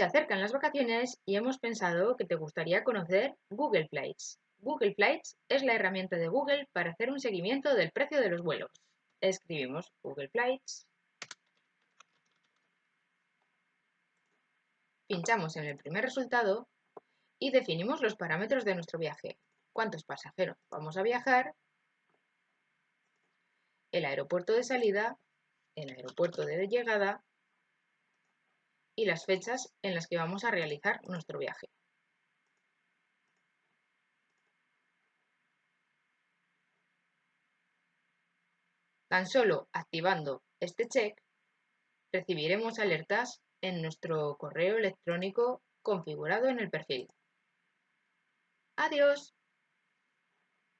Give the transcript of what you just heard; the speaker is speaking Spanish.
Se acercan las vacaciones y hemos pensado que te gustaría conocer Google Flights. Google Flights es la herramienta de Google para hacer un seguimiento del precio de los vuelos. Escribimos Google Flights. Pinchamos en el primer resultado y definimos los parámetros de nuestro viaje. ¿Cuántos pasajeros vamos a viajar? El aeropuerto de salida, el aeropuerto de llegada y las fechas en las que vamos a realizar nuestro viaje. Tan solo activando este check, recibiremos alertas en nuestro correo electrónico configurado en el perfil. Adiós.